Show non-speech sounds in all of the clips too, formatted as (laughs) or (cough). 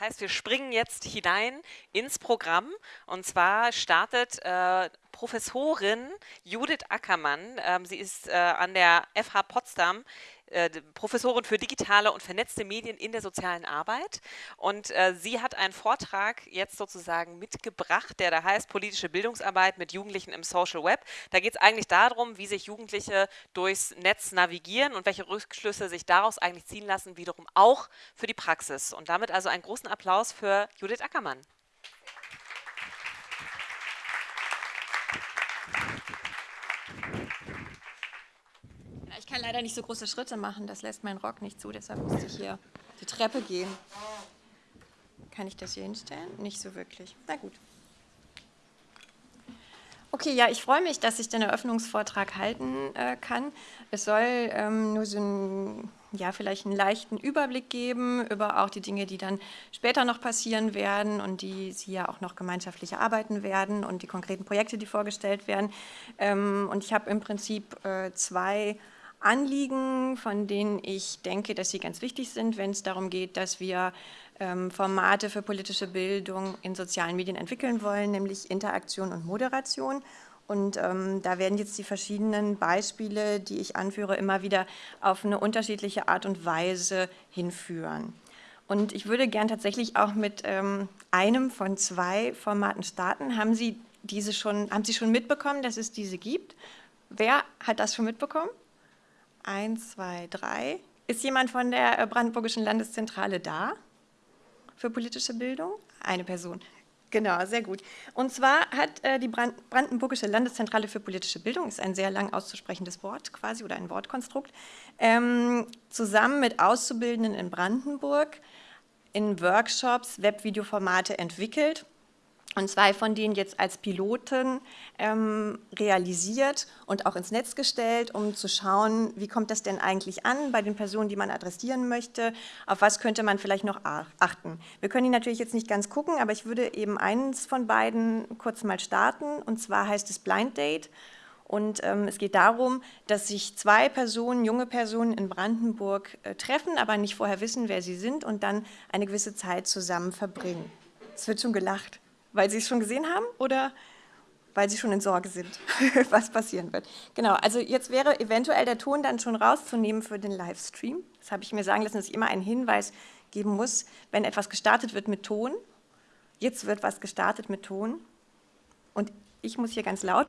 Das heißt, wir springen jetzt hinein ins Programm und zwar startet äh, Professorin Judith Ackermann. Ähm, sie ist äh, an der FH Potsdam äh, Professorin für digitale und vernetzte Medien in der sozialen Arbeit. Und äh, sie hat einen Vortrag jetzt sozusagen mitgebracht, der da heißt Politische Bildungsarbeit mit Jugendlichen im Social Web. Da geht es eigentlich darum, wie sich Jugendliche durchs Netz navigieren und welche Rückschlüsse sich daraus eigentlich ziehen lassen, wiederum auch für die Praxis. Und damit also einen großen Applaus für Judith Ackermann. Kann leider nicht so große Schritte machen, das lässt mein Rock nicht zu, deshalb musste ich hier die Treppe gehen. Kann ich das hier hinstellen? Nicht so wirklich. Na gut. Okay, ja, ich freue mich, dass ich den Eröffnungsvortrag halten äh, kann. Es soll ähm, nur so ein, ja, vielleicht einen leichten Überblick geben über auch die Dinge, die dann später noch passieren werden und die Sie ja auch noch gemeinschaftlich erarbeiten werden und die konkreten Projekte, die vorgestellt werden. Ähm, und ich habe im Prinzip äh, zwei Anliegen, von denen ich denke, dass sie ganz wichtig sind, wenn es darum geht, dass wir ähm, Formate für politische Bildung in sozialen Medien entwickeln wollen, nämlich Interaktion und Moderation. Und ähm, da werden jetzt die verschiedenen Beispiele, die ich anführe, immer wieder auf eine unterschiedliche Art und Weise hinführen. Und ich würde gern tatsächlich auch mit ähm, einem von zwei Formaten starten. Haben Sie diese schon, haben Sie schon mitbekommen, dass es diese gibt? Wer hat das schon mitbekommen? Eins, zwei, drei. Ist jemand von der äh, Brandenburgischen Landeszentrale da für politische Bildung? Eine Person. Genau, sehr gut. Und zwar hat äh, die Brandenburgische Landeszentrale für politische Bildung, ist ein sehr lang auszusprechendes Wort quasi oder ein Wortkonstrukt, ähm, zusammen mit Auszubildenden in Brandenburg in Workshops Webvideoformate entwickelt und zwei von denen jetzt als Piloten ähm, realisiert und auch ins Netz gestellt, um zu schauen, wie kommt das denn eigentlich an bei den Personen, die man adressieren möchte, auf was könnte man vielleicht noch achten. Wir können die natürlich jetzt nicht ganz gucken, aber ich würde eben eins von beiden kurz mal starten und zwar heißt es Blind Date und ähm, es geht darum, dass sich zwei Personen, junge Personen in Brandenburg äh, treffen, aber nicht vorher wissen, wer sie sind und dann eine gewisse Zeit zusammen verbringen. Es wird schon gelacht. Weil Sie es schon gesehen haben oder weil Sie schon in Sorge sind, (laughs) was passieren wird. Genau, also jetzt wäre eventuell der Ton dann schon rauszunehmen für den Livestream. Das habe ich mir sagen lassen, dass ich immer einen Hinweis geben muss, wenn etwas gestartet wird mit Ton. Jetzt wird was gestartet mit Ton und ich muss hier ganz laut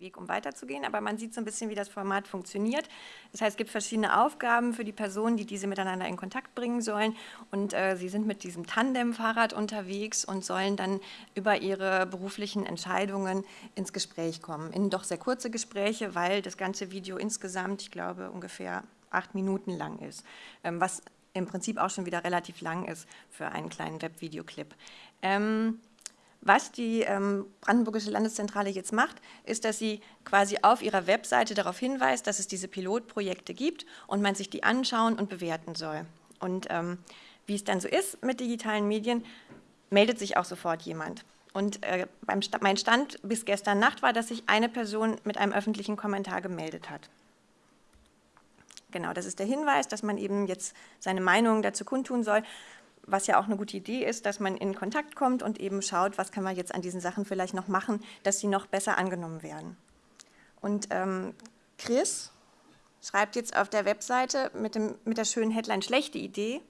Weg, um weiterzugehen, aber man sieht so ein bisschen, wie das Format funktioniert. Das heißt, es gibt verschiedene Aufgaben für die Personen, die diese miteinander in Kontakt bringen sollen und äh, sie sind mit diesem Tandem-Fahrrad unterwegs und sollen dann über ihre beruflichen Entscheidungen ins Gespräch kommen. In doch sehr kurze Gespräche, weil das ganze Video insgesamt, ich glaube, ungefähr acht Minuten lang ist, ähm, was im Prinzip auch schon wieder relativ lang ist für einen kleinen Webvideoclip. Ähm, was die ähm, Brandenburgische Landeszentrale jetzt macht, ist, dass sie quasi auf ihrer Webseite darauf hinweist, dass es diese Pilotprojekte gibt und man sich die anschauen und bewerten soll. Und ähm, wie es dann so ist mit digitalen Medien, meldet sich auch sofort jemand. Und äh, beim St mein Stand bis gestern Nacht war, dass sich eine Person mit einem öffentlichen Kommentar gemeldet hat. Genau, das ist der Hinweis, dass man eben jetzt seine Meinung dazu kundtun soll was ja auch eine gute Idee ist, dass man in Kontakt kommt und eben schaut, was kann man jetzt an diesen Sachen vielleicht noch machen, dass sie noch besser angenommen werden. Und ähm, Chris schreibt jetzt auf der Webseite mit, dem, mit der schönen Headline schlechte Idee.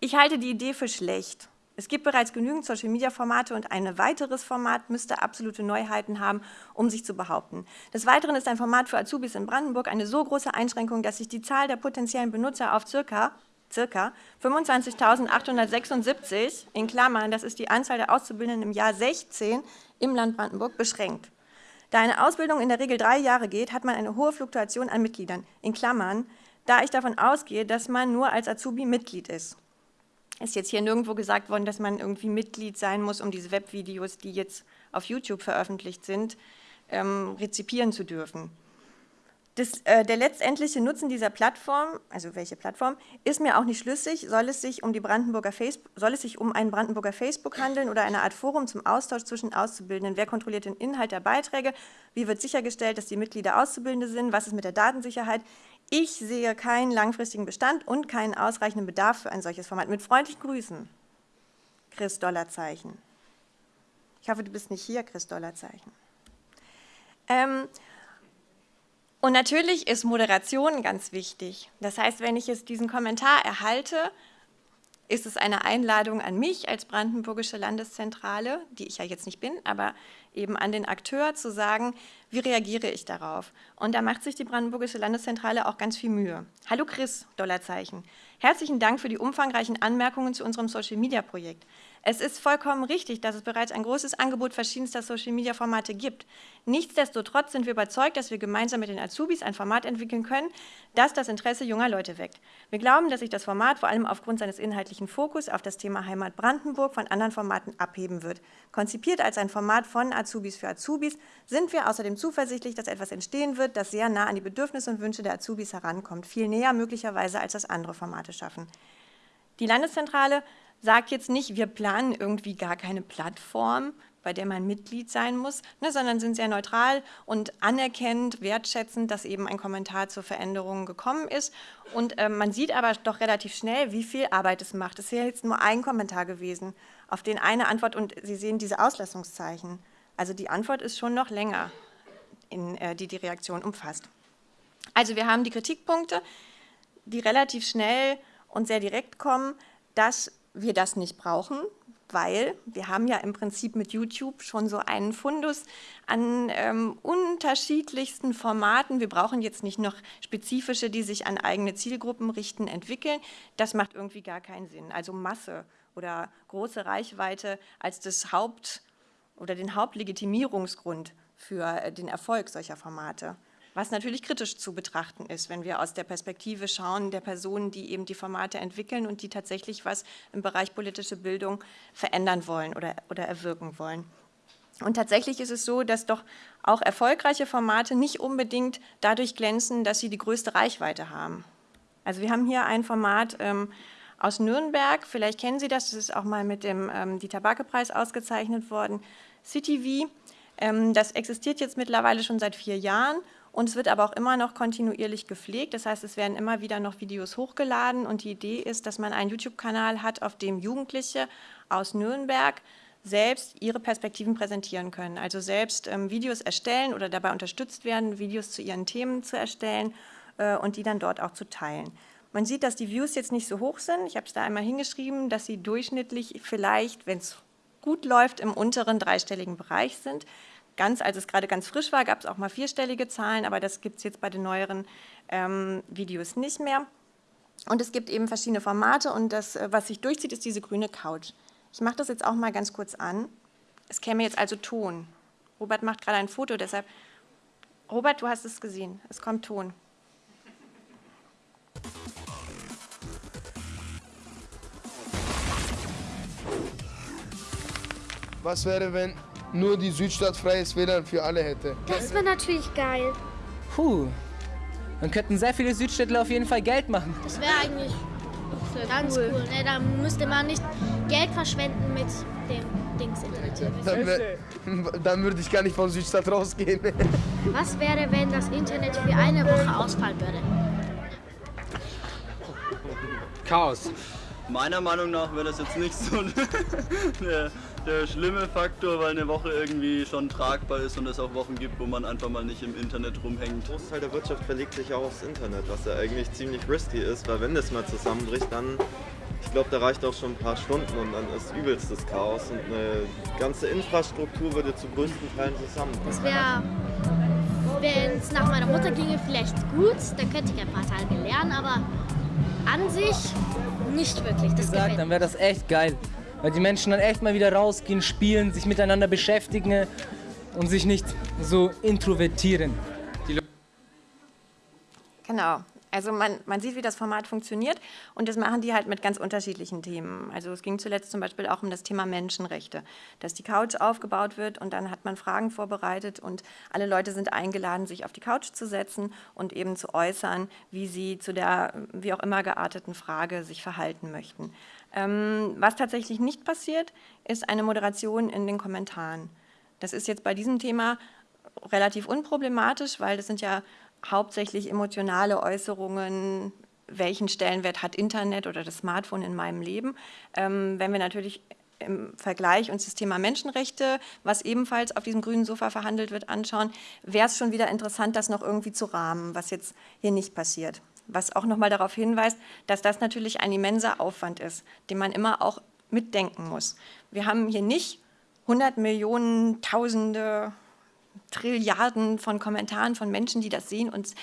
Ich halte die Idee für schlecht. Es gibt bereits genügend Social-Media-Formate und ein weiteres Format müsste absolute Neuheiten haben, um sich zu behaupten. Des Weiteren ist ein Format für Azubis in Brandenburg eine so große Einschränkung, dass sich die Zahl der potenziellen Benutzer auf circa circa 25.876 in Klammern, das ist die Anzahl der Auszubildenden im Jahr 16 im Land Brandenburg, beschränkt. Da eine Ausbildung in der Regel drei Jahre geht, hat man eine hohe Fluktuation an Mitgliedern, in Klammern, da ich davon ausgehe, dass man nur als Azubi Mitglied ist. Ist jetzt hier nirgendwo gesagt worden, dass man irgendwie Mitglied sein muss, um diese Webvideos, die jetzt auf YouTube veröffentlicht sind, ähm, rezipieren zu dürfen. Das, äh, der letztendliche Nutzen dieser Plattform, also welche Plattform, ist mir auch nicht schlüssig. Soll es sich um, die Brandenburger Facebook, soll es sich um einen Brandenburger Facebook handeln oder eine Art Forum zum Austausch zwischen Auszubildenden? Wer kontrolliert den Inhalt der Beiträge? Wie wird sichergestellt, dass die Mitglieder Auszubildende sind? Was ist mit der Datensicherheit? Ich sehe keinen langfristigen Bestand und keinen ausreichenden Bedarf für ein solches Format. Mit freundlichen Grüßen, Chris Dollarzeichen. Ich hoffe, du bist nicht hier, Chris Dollarzeichen. Ähm, und natürlich ist Moderation ganz wichtig. Das heißt, wenn ich jetzt diesen Kommentar erhalte, ist es eine Einladung an mich als Brandenburgische Landeszentrale, die ich ja jetzt nicht bin, aber eben an den Akteur zu sagen, wie reagiere ich darauf? Und da macht sich die Brandenburgische Landeszentrale auch ganz viel Mühe. Hallo Chris, Dollarzeichen. Herzlichen Dank für die umfangreichen Anmerkungen zu unserem Social-Media-Projekt. Es ist vollkommen richtig, dass es bereits ein großes Angebot verschiedenster Social-Media-Formate gibt. Nichtsdestotrotz sind wir überzeugt, dass wir gemeinsam mit den Azubis ein Format entwickeln können, das das Interesse junger Leute weckt. Wir glauben, dass sich das Format vor allem aufgrund seines inhaltlichen Fokus auf das Thema Heimat Brandenburg von anderen Formaten abheben wird. Konzipiert als ein Format von Azubis für Azubis sind wir außerdem zuversichtlich, dass etwas entstehen wird, das sehr nah an die Bedürfnisse und Wünsche der Azubis herankommt, viel näher möglicherweise als das andere Formate schaffen. Die Landeszentrale sagt jetzt nicht, wir planen irgendwie gar keine Plattform, bei der man Mitglied sein muss, ne, sondern sind sehr neutral und anerkennend, wertschätzend, dass eben ein Kommentar zur Veränderung gekommen ist. Und äh, man sieht aber doch relativ schnell, wie viel Arbeit es macht. Es ist ja jetzt nur ein Kommentar gewesen, auf den eine Antwort und Sie sehen diese Auslassungszeichen. Also die Antwort ist schon noch länger, in, äh, die die Reaktion umfasst. Also wir haben die Kritikpunkte, die relativ schnell und sehr direkt kommen, dass wir das nicht brauchen, weil wir haben ja im Prinzip mit YouTube schon so einen Fundus an ähm, unterschiedlichsten Formaten. Wir brauchen jetzt nicht noch spezifische, die sich an eigene Zielgruppen richten, entwickeln. Das macht irgendwie gar keinen Sinn. Also Masse oder große Reichweite als das Haupt- oder den Hauptlegitimierungsgrund für äh, den Erfolg solcher Formate was natürlich kritisch zu betrachten ist, wenn wir aus der Perspektive schauen der Personen, die eben die Formate entwickeln und die tatsächlich was im Bereich politische Bildung verändern wollen oder, oder erwirken wollen. Und tatsächlich ist es so, dass doch auch erfolgreiche Formate nicht unbedingt dadurch glänzen, dass sie die größte Reichweite haben. Also wir haben hier ein Format ähm, aus Nürnberg, vielleicht kennen Sie das, das ist auch mal mit dem ähm, Dieter Backe-Preis ausgezeichnet worden, CityV. Ähm, das existiert jetzt mittlerweile schon seit vier Jahren und es wird aber auch immer noch kontinuierlich gepflegt. Das heißt, es werden immer wieder noch Videos hochgeladen. Und die Idee ist, dass man einen YouTube-Kanal hat, auf dem Jugendliche aus Nürnberg selbst ihre Perspektiven präsentieren können. Also selbst ähm, Videos erstellen oder dabei unterstützt werden, Videos zu ihren Themen zu erstellen äh, und die dann dort auch zu teilen. Man sieht, dass die Views jetzt nicht so hoch sind. Ich habe es da einmal hingeschrieben, dass sie durchschnittlich vielleicht, wenn es gut läuft, im unteren dreistelligen Bereich sind ganz, als es gerade ganz frisch war, gab es auch mal vierstellige Zahlen, aber das gibt es jetzt bei den neueren ähm, Videos nicht mehr. Und es gibt eben verschiedene Formate und das, äh, was sich durchzieht, ist diese grüne Couch. Ich mache das jetzt auch mal ganz kurz an. Es käme jetzt also Ton. Robert macht gerade ein Foto, deshalb. Robert, du hast es gesehen. Es kommt Ton. Was wäre, wenn nur die Südstadt freies WLAN für alle hätte. Das wäre natürlich geil. Puh, dann könnten sehr viele Südstädtler auf jeden Fall Geld machen. Das wäre eigentlich ganz cool. cool. Ne, da müsste man nicht Geld verschwenden mit dem Dings Internet. Dann, (laughs) dann würde ich gar nicht von Südstadt rausgehen. (laughs) Was wäre, wenn das Internet für eine Woche ausfallen würde? Chaos. Meiner Meinung nach wäre das jetzt nicht so (laughs) der, der, schlimme Faktor, weil eine Woche irgendwie schon tragbar ist und es auch Wochen gibt, wo man einfach mal nicht im Internet rumhängt. Ein Großteil der Wirtschaft verlegt sich auch aufs Internet, was ja eigentlich ziemlich risky ist, weil wenn das mal zusammenbricht, dann, ich glaube, da reicht auch schon ein paar Stunden und dann ist übelstes Chaos und eine ganze Infrastruktur würde zu größten Teilen zusammenbrechen. Das wäre, wenn es nach meiner Mutter ginge, vielleicht gut, dann könnte ich ein paar Tage lernen, aber an sich nicht wirklich. Das gesagt, dann wäre das echt geil. Weil die Menschen dann echt mal wieder rausgehen, spielen, sich miteinander beschäftigen und sich nicht so introvertieren. Genau. Also man, man sieht, wie das Format funktioniert und das machen die halt mit ganz unterschiedlichen Themen. Also es ging zuletzt zum Beispiel auch um das Thema Menschenrechte, dass die Couch aufgebaut wird und dann hat man Fragen vorbereitet und alle Leute sind eingeladen, sich auf die Couch zu setzen und eben zu äußern, wie sie zu der wie auch immer gearteten Frage sich verhalten möchten. Ähm, was tatsächlich nicht passiert, ist eine Moderation in den Kommentaren. Das ist jetzt bei diesem Thema relativ unproblematisch, weil das sind ja hauptsächlich emotionale Äußerungen, welchen Stellenwert hat Internet oder das Smartphone in meinem Leben. Ähm, wenn wir natürlich im Vergleich uns das Thema Menschenrechte, was ebenfalls auf diesem grünen Sofa verhandelt wird, anschauen, wäre es schon wieder interessant, das noch irgendwie zu rahmen, was jetzt hier nicht passiert. Was auch nochmal darauf hinweist, dass das natürlich ein immenser Aufwand ist, den man immer auch mitdenken muss. Wir haben hier nicht 100 Millionen, Tausende, Trilliarden von Kommentaren von Menschen, die das sehen und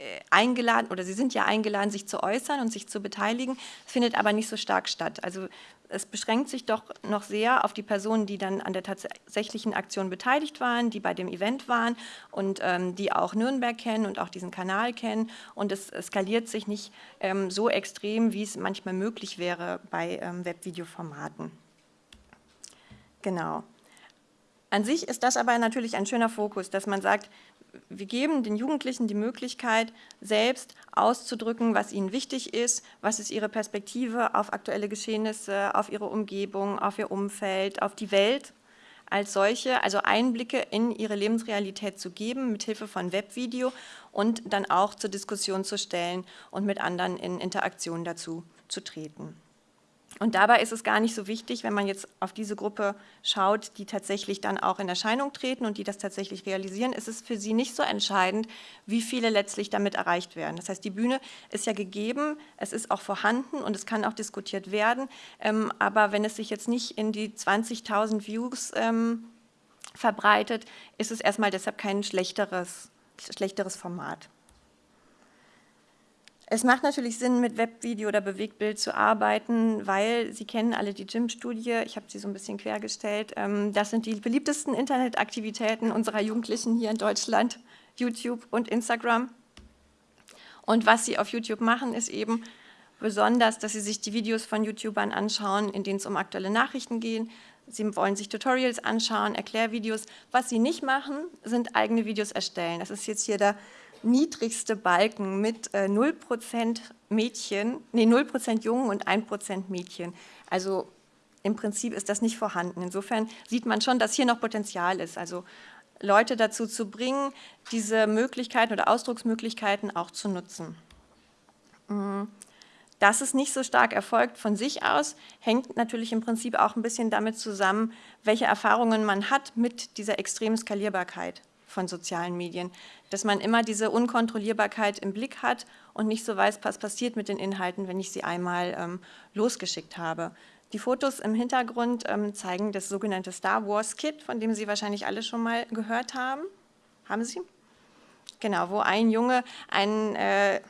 äh, eingeladen oder sie sind ja eingeladen, sich zu äußern und sich zu beteiligen, findet aber nicht so stark statt. Also es beschränkt sich doch noch sehr auf die Personen, die dann an der tatsächlichen Aktion beteiligt waren, die bei dem Event waren und ähm, die auch Nürnberg kennen und auch diesen Kanal kennen. Und es skaliert sich nicht ähm, so extrem, wie es manchmal möglich wäre bei ähm, Webvideoformaten. Genau. An sich ist das aber natürlich ein schöner Fokus, dass man sagt, wir geben den Jugendlichen die Möglichkeit, selbst auszudrücken, was ihnen wichtig ist, was ist ihre Perspektive auf aktuelle Geschehnisse, auf ihre Umgebung, auf ihr Umfeld, auf die Welt als solche, also Einblicke in ihre Lebensrealität zu geben, mit Hilfe von Webvideo und dann auch zur Diskussion zu stellen und mit anderen in Interaktion dazu zu treten. Und dabei ist es gar nicht so wichtig, wenn man jetzt auf diese Gruppe schaut, die tatsächlich dann auch in Erscheinung treten und die das tatsächlich realisieren, ist es für sie nicht so entscheidend, wie viele letztlich damit erreicht werden. Das heißt, die Bühne ist ja gegeben, es ist auch vorhanden und es kann auch diskutiert werden, ähm, aber wenn es sich jetzt nicht in die 20.000 Views ähm, verbreitet, ist es erstmal deshalb kein schlechteres, schlechteres Format. Es macht natürlich Sinn, mit Webvideo oder Bewegtbild zu arbeiten, weil Sie kennen alle die Gym-Studie, ich habe sie so ein bisschen quergestellt. Ähm, das sind die beliebtesten Internetaktivitäten unserer Jugendlichen hier in Deutschland, YouTube und Instagram. Und was sie auf YouTube machen, ist eben besonders, dass sie sich die Videos von YouTubern anschauen, in denen es um aktuelle Nachrichten geht. Sie wollen sich Tutorials anschauen, Erklärvideos. Was sie nicht machen, sind eigene Videos erstellen. Das ist jetzt hier der niedrigste Balken mit äh, 0% Mädchen, nee, 0% Jungen und 1% Mädchen. Also im Prinzip ist das nicht vorhanden. Insofern sieht man schon, dass hier noch Potenzial ist. Also Leute dazu zu bringen, diese Möglichkeiten oder Ausdrucksmöglichkeiten auch zu nutzen. Mhm. Dass es nicht so stark erfolgt von sich aus, hängt natürlich im Prinzip auch ein bisschen damit zusammen, welche Erfahrungen man hat mit dieser extremen Skalierbarkeit von sozialen Medien, dass man immer diese Unkontrollierbarkeit im Blick hat und nicht so weiß, was passiert mit den Inhalten, wenn ich sie einmal ähm, losgeschickt habe. Die Fotos im Hintergrund ähm, zeigen das sogenannte Star Wars Kit, von dem Sie wahrscheinlich alle schon mal gehört haben. Haben Sie? Genau, wo ein Junge ein äh,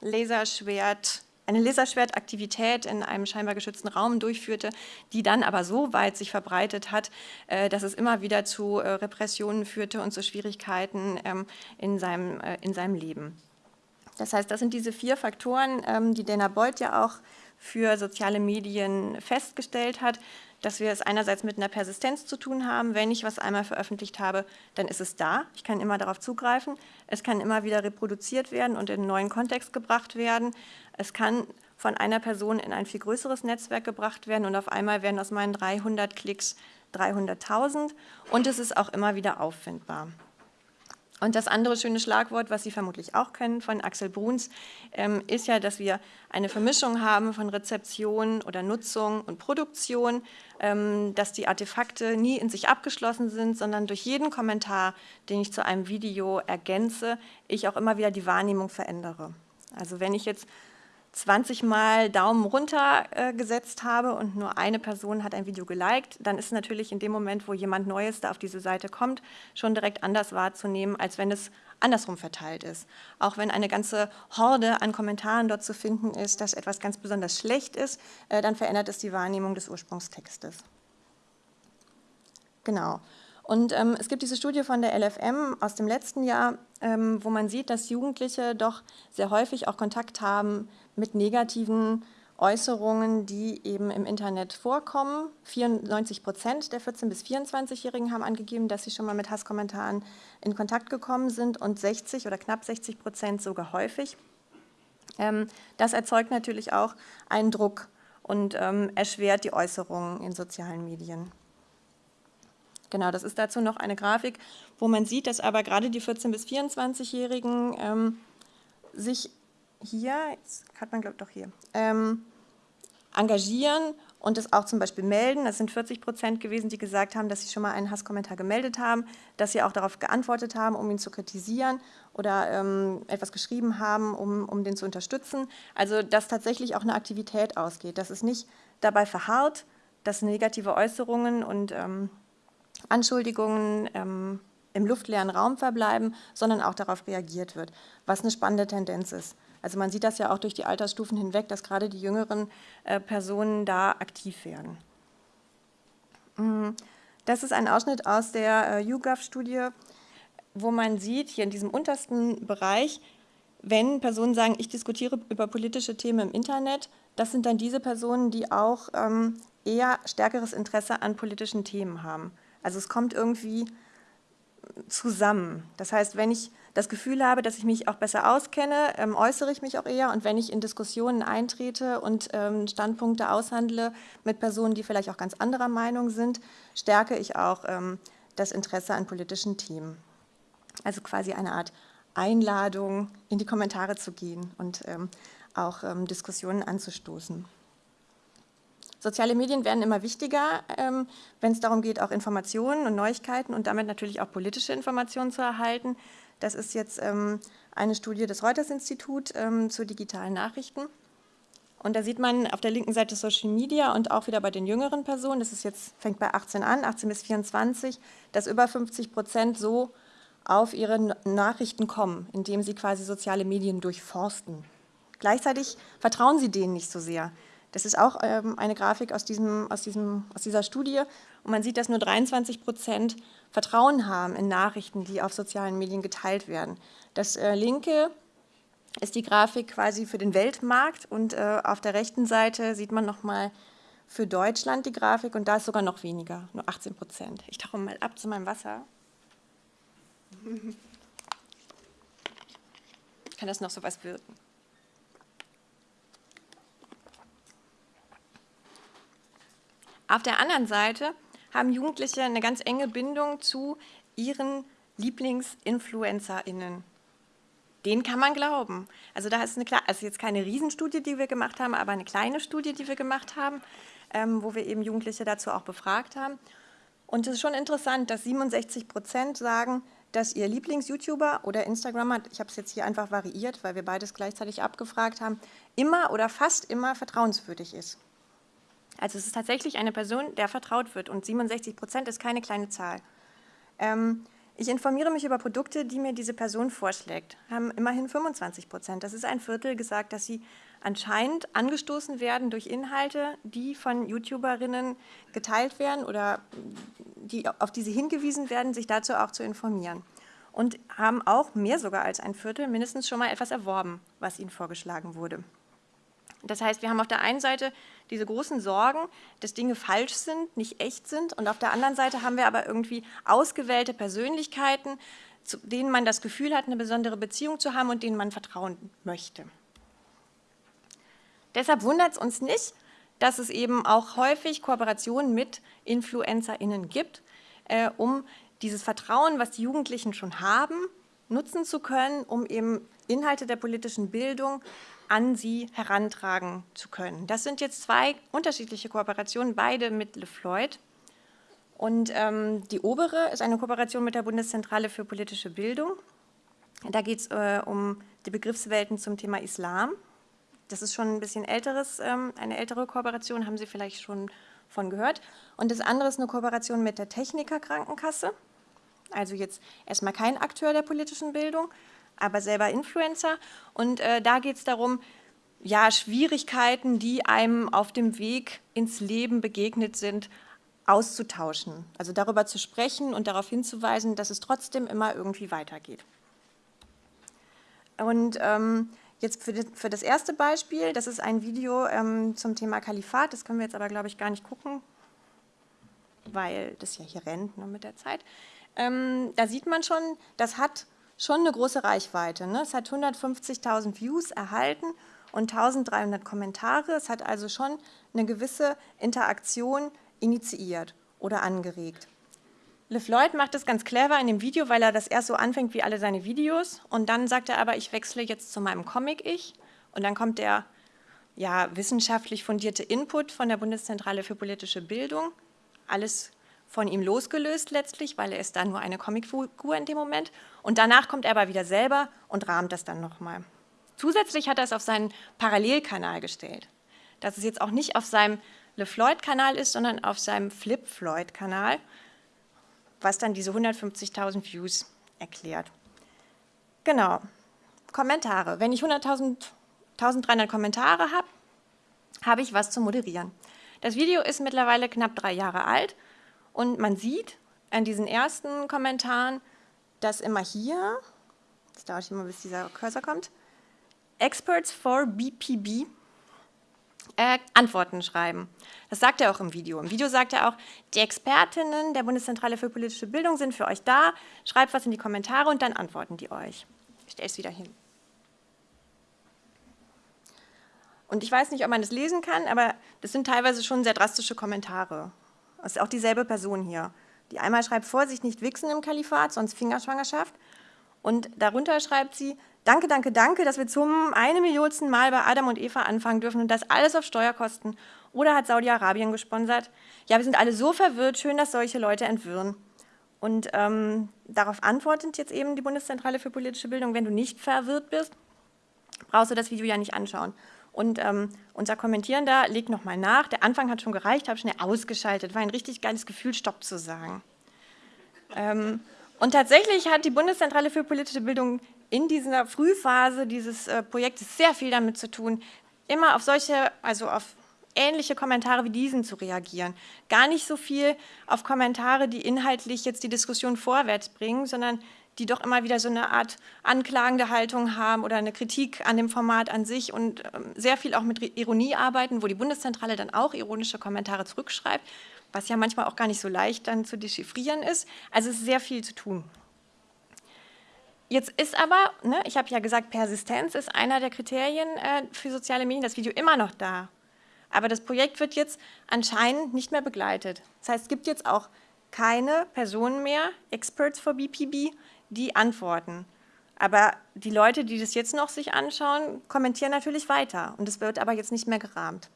Laserschwert eine Laserschwertaktivität in einem scheinbar geschützten Raum durchführte, die dann aber so weit sich verbreitet hat, äh, dass es immer wieder zu äh, Repressionen führte und zu Schwierigkeiten ähm, in seinem, äh, in seinem Leben. Das heißt, das sind diese vier Faktoren, ähm, die Dana Beuth ja auch für soziale Medien festgestellt hat, dass wir es einerseits mit einer Persistenz zu tun haben. Wenn ich was einmal veröffentlicht habe, dann ist es da. Ich kann immer darauf zugreifen. Es kann immer wieder reproduziert werden und in einen neuen Kontext gebracht werden. Es kann von einer Person in ein viel größeres Netzwerk gebracht werden und auf einmal werden aus meinen 300 Klicks 300.000 und es ist auch immer wieder auffindbar. Und das andere schöne Schlagwort, was Sie vermutlich auch kennen von Axel Bruns, ähm, ist ja, dass wir eine Vermischung haben von Rezeption oder Nutzung und Produktion, ähm, dass die Artefakte nie in sich abgeschlossen sind, sondern durch jeden Kommentar, den ich zu einem Video ergänze, ich auch immer wieder die Wahrnehmung verändere. Also wenn ich jetzt 20 Mal Daumen runter äh, gesetzt habe und nur eine Person hat ein Video geliked, dann ist natürlich in dem Moment, wo jemand Neues da auf diese Seite kommt, schon direkt anders wahrzunehmen, als wenn es andersrum verteilt ist. Auch wenn eine ganze Horde an Kommentaren dort zu finden ist, dass etwas ganz besonders schlecht ist, äh, dann verändert es die Wahrnehmung des Ursprungstextes. Genau. Und ähm, es gibt diese Studie von der LFM aus dem letzten Jahr, ähm, wo man sieht, dass Jugendliche doch sehr häufig auch Kontakt haben mit negativen Äußerungen, die eben im Internet vorkommen. 94 Prozent der 14- bis 24-Jährigen haben angegeben, dass sie schon mal mit Hasskommentaren in Kontakt gekommen sind und 60 oder knapp 60 Prozent sogar häufig. Ähm, das erzeugt natürlich auch einen Druck und ähm, erschwert die Äußerungen in sozialen Medien. Genau, das ist dazu noch eine Grafik, wo man sieht, dass aber gerade die 14- bis 24-Jährigen ähm, sich hier, jetzt hat man glaube ich doch hier, ähm, engagieren und es auch zum Beispiel melden. Das sind 40 Prozent gewesen, die gesagt haben, dass sie schon mal einen Hasskommentar gemeldet haben, dass sie auch darauf geantwortet haben, um ihn zu kritisieren oder ähm, etwas geschrieben haben, um, um den zu unterstützen. Also dass tatsächlich auch eine Aktivität ausgeht, dass es nicht dabei verharrt, dass negative Äußerungen und ähm, Anschuldigungen ähm, im luftleeren Raum verbleiben, sondern auch darauf reagiert wird, was eine spannende Tendenz ist. Also man sieht das ja auch durch die Altersstufen hinweg, dass gerade die jüngeren äh, Personen da aktiv werden. Mm, das ist ein Ausschnitt aus der äh, YouGov-Studie, wo man sieht, hier in diesem untersten Bereich, wenn Personen sagen, ich diskutiere über politische Themen im Internet, das sind dann diese Personen, die auch ähm, eher stärkeres Interesse an politischen Themen haben. Also es kommt irgendwie zusammen. Das heißt, wenn ich das Gefühl habe, dass ich mich auch besser auskenne, ähm, äußere ich mich auch eher. Und wenn ich in Diskussionen eintrete und ähm, Standpunkte aushandle mit Personen, die vielleicht auch ganz anderer Meinung sind, stärke ich auch ähm, das Interesse an politischen Themen. Also quasi eine Art Einladung, in die Kommentare zu gehen und ähm, auch ähm, Diskussionen anzustoßen. Soziale Medien werden immer wichtiger, ähm, wenn es darum geht, auch Informationen und Neuigkeiten und damit natürlich auch politische Informationen zu erhalten. Das ist jetzt ähm, eine Studie des Reuters-Institut ähm, zu digitalen Nachrichten. Und da sieht man auf der linken Seite Social Media und auch wieder bei den jüngeren Personen, das ist jetzt, fängt bei 18 an, 18 bis 24, dass über 50 Prozent so auf ihre Nachrichten kommen, indem sie quasi soziale Medien durchforsten. Gleichzeitig vertrauen sie denen nicht so sehr. Das ist auch ähm, eine Grafik aus, diesem, aus, diesem, aus dieser Studie. Und man sieht, dass nur 23 Prozent Vertrauen haben in Nachrichten, die auf sozialen Medien geteilt werden. Das äh, linke ist die Grafik quasi für den Weltmarkt und äh, auf der rechten Seite sieht man nochmal für Deutschland die Grafik und da ist sogar noch weniger, nur 18 Prozent. Ich tauche mal ab zu meinem Wasser. (laughs) Kann das noch so was wirken? Auf der anderen Seite haben Jugendliche eine ganz enge Bindung zu ihren LieblingsinfluencerInnen. Den kann man glauben. Also da ist eine also jetzt keine Riesenstudie, die wir gemacht haben, aber eine kleine Studie, die wir gemacht haben, ähm, wo wir eben Jugendliche dazu auch befragt haben. Und es ist schon interessant, dass 67 Prozent sagen, dass ihr Lieblings-YouTuber oder Instagrammer, ich habe es jetzt hier einfach variiert, weil wir beides gleichzeitig abgefragt haben, immer oder fast immer vertrauenswürdig ist. Also es ist tatsächlich eine Person, der vertraut wird und 67 Prozent ist keine kleine Zahl. Ähm, ich informiere mich über Produkte, die mir diese Person vorschlägt. Haben immerhin 25 Prozent. Das ist ein Viertel gesagt, dass sie anscheinend angestoßen werden durch Inhalte, die von YouTuberinnen geteilt werden oder die, auf die sie hingewiesen werden, sich dazu auch zu informieren. Und haben auch mehr sogar als ein Viertel mindestens schon mal etwas erworben, was ihnen vorgeschlagen wurde. Das heißt, wir haben auf der einen Seite diese großen Sorgen, dass Dinge falsch sind, nicht echt sind. Und auf der anderen Seite haben wir aber irgendwie ausgewählte Persönlichkeiten, zu denen man das Gefühl hat, eine besondere Beziehung zu haben und denen man vertrauen möchte. Deshalb wundert es uns nicht, dass es eben auch häufig Kooperationen mit InfluencerInnen gibt, äh, um dieses Vertrauen, was die Jugendlichen schon haben, nutzen zu können, um eben Inhalte der politischen Bildung an sie herantragen zu können. Das sind jetzt zwei unterschiedliche Kooperationen, beide mit LeFloid. Und ähm, die obere ist eine Kooperation mit der Bundeszentrale für politische Bildung. Da geht es äh, um die Begriffswelten zum Thema Islam. Das ist schon ein bisschen älteres, ähm, eine ältere Kooperation, haben Sie vielleicht schon von gehört. Und das andere ist eine Kooperation mit der Techniker Krankenkasse. Also jetzt erstmal kein Akteur der politischen Bildung, aber selber Influencer. Und äh, da geht es darum, ja, Schwierigkeiten, die einem auf dem Weg ins Leben begegnet sind, auszutauschen, also darüber zu sprechen und darauf hinzuweisen, dass es trotzdem immer irgendwie weitergeht. Und ähm, jetzt für, für, das erste Beispiel, das ist ein Video ähm, zum Thema Kalifat, das können wir jetzt aber, glaube ich, gar nicht gucken, weil das ja hier rennt ne, mit der Zeit. Ähm, da sieht man schon, das hat schon eine große Reichweite. Ne? Es hat 150.000 Views erhalten und 1300 Kommentare. Es hat also schon eine gewisse Interaktion initiiert oder angeregt. LeFloid macht das ganz clever in dem Video, weil er das erst so anfängt wie alle seine Videos und dann sagt er aber, ich wechsle jetzt zu meinem Comic-Ich und dann kommt der ja, wissenschaftlich fundierte Input von der Bundeszentrale für politische Bildung, alles von ihm losgelöst letztlich, weil er ist da nur eine Comicfigur in dem Moment und danach kommt er aber wieder selber und rahmt das dann nochmal. Zusätzlich hat er es auf seinen Parallelkanal gestellt. Dass es jetzt auch nicht auf seinem LeFloid-Kanal ist, sondern auf seinem Flip-Floyd-Kanal, was dann diese 150.000 Views erklärt. Genau. Kommentare. Wenn ich 100.300 Kommentare habe, habe ich was zu moderieren. Das Video ist mittlerweile knapp drei Jahre alt und man sieht an diesen ersten Kommentaren, dass immer hier, das dauert immer, bis dieser Cursor kommt, Experts for BPB äh, Antworten schreiben. Das sagt er auch im Video. Im Video sagt er auch, die Expertinnen der Bundeszentrale für politische Bildung sind für euch da, schreibt was in die Kommentare und dann antworten die euch. Ich stelle es wieder hin. Und ich weiß nicht, ob man das lesen kann, aber das sind teilweise schon sehr drastische Kommentare. Das ist auch dieselbe Person hier. Die einmal schreibt, Vorsicht, nicht wichsen im Kalifat, sonst Fingerschwangerschaft. Und darunter schreibt sie, Danke, danke, danke, dass wir zum eine Millionsten Mal bei Adam und Eva anfangen dürfen und das alles auf Steuerkosten. Oder hat Saudi-Arabien gesponsert? Ja, wir sind alle so verwirrt, schön, dass solche Leute entwirren. Und ähm, darauf antwortet jetzt eben die Bundeszentrale für politische Bildung, wenn du nicht verwirrt bist, brauchst du das Video ja nicht anschauen. Und ähm, unser Kommentierender legt nochmal nach, der Anfang hat schon gereicht, habe schnell ausgeschaltet, war ein richtig geiles Gefühl, Stopp zu sagen. Ähm, und tatsächlich hat die Bundeszentrale für politische Bildung in dieser Frühphase dieses äh, Projektes sehr viel damit zu tun, immer auf solche, also auf ähnliche Kommentare wie diesen zu reagieren. Gar nicht so viel auf Kommentare, die inhaltlich jetzt die Diskussion vorwärts bringen, sondern die doch immer wieder so eine Art anklagende Haltung haben oder eine Kritik an dem Format an sich und ähm, sehr viel auch mit Ironie arbeiten, wo die Bundeszentrale dann auch ironische Kommentare zurückschreibt, was ja manchmal auch gar nicht so leicht dann zu dechiffrieren ist. Also es ist sehr viel zu tun. Jetzt ist aber, ne, ich habe ja gesagt, Persistenz ist einer der Kriterien äh, für soziale Medien, das Video immer noch da. Aber das Projekt wird jetzt anscheinend nicht mehr begleitet. Das heißt, es gibt jetzt auch keine Personen mehr, Experts for BPB, die antworten. Aber die Leute, die das jetzt noch sich anschauen, kommentieren natürlich weiter. Und es wird aber jetzt nicht mehr gerahmt.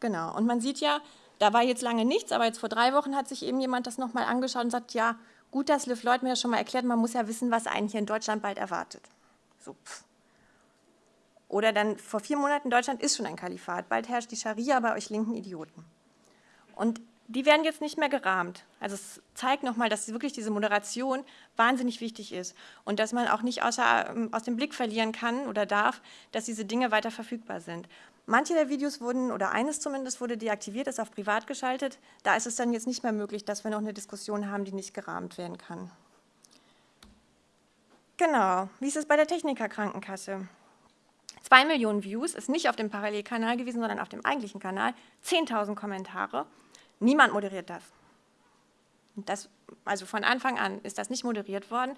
Genau. Und man sieht ja, da war jetzt lange nichts, aber jetzt vor drei Wochen hat sich eben jemand das nochmal angeschaut und sagt, ja, gut, dass Liv Lloyd mir das schon mal erklärt, man muss ja wissen, was einen hier in Deutschland bald erwartet. So, Oder dann vor vier Monaten, Deutschland ist schon ein Kalifat, bald herrscht die Scharia bei euch linken Idioten. Und die werden jetzt nicht mehr gerahmt. Also es zeigt nochmal, dass wirklich diese Moderation wahnsinnig wichtig ist und dass man auch nicht außer, ähm, aus dem Blick verlieren kann oder darf, dass diese Dinge weiter verfügbar sind. Manche der Videos wurden, oder eines zumindest, wurde deaktiviert, ist auf privat geschaltet. Da ist es dann jetzt nicht mehr möglich, dass wir noch eine Diskussion haben, die nicht gerahmt werden kann. Genau, wie ist es bei der Techniker-Krankenkasse? Zwei Millionen Views, ist nicht auf dem Parallelkanal gewesen, sondern auf dem eigentlichen Kanal. 10.000 Kommentare. Niemand moderiert das. das. Also von Anfang an ist das nicht moderiert worden.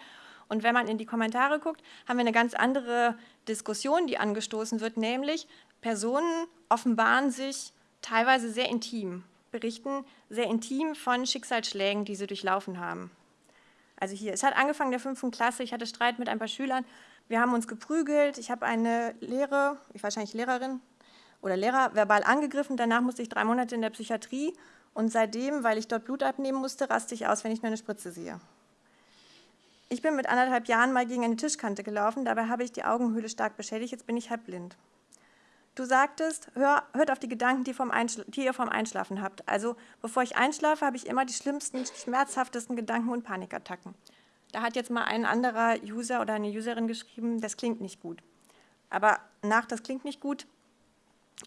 Und wenn man in die Kommentare guckt, haben wir eine ganz andere Diskussion, die angestoßen wird, nämlich Personen offenbaren sich teilweise sehr intim, berichten sehr intim von Schicksalsschlägen, die sie durchlaufen haben. Also hier, es hat angefangen in der fünften Klasse, ich hatte Streit mit ein paar Schülern, wir haben uns geprügelt, ich habe eine Lehre, ich wahrscheinlich Lehrerin oder Lehrer, verbal angegriffen, danach musste ich drei Monate in der Psychiatrie und seitdem, weil ich dort Blut abnehmen musste, raste ich aus, wenn ich nur eine Spritze sehe. Ich bin mit anderthalb Jahren mal gegen eine Tischkante gelaufen, dabei habe ich die Augenhöhle stark beschädigt, jetzt bin ich halb blind. Du sagtest, hör, hört auf die Gedanken, die, die, ihr vom Einschlafen habt. Also bevor ich einschlafe, habe ich immer die schlimmsten, schmerzhaftesten Gedanken und Panikattacken. Da hat jetzt mal ein anderer User oder eine Userin geschrieben, das klingt nicht gut. Aber nach das klingt nicht gut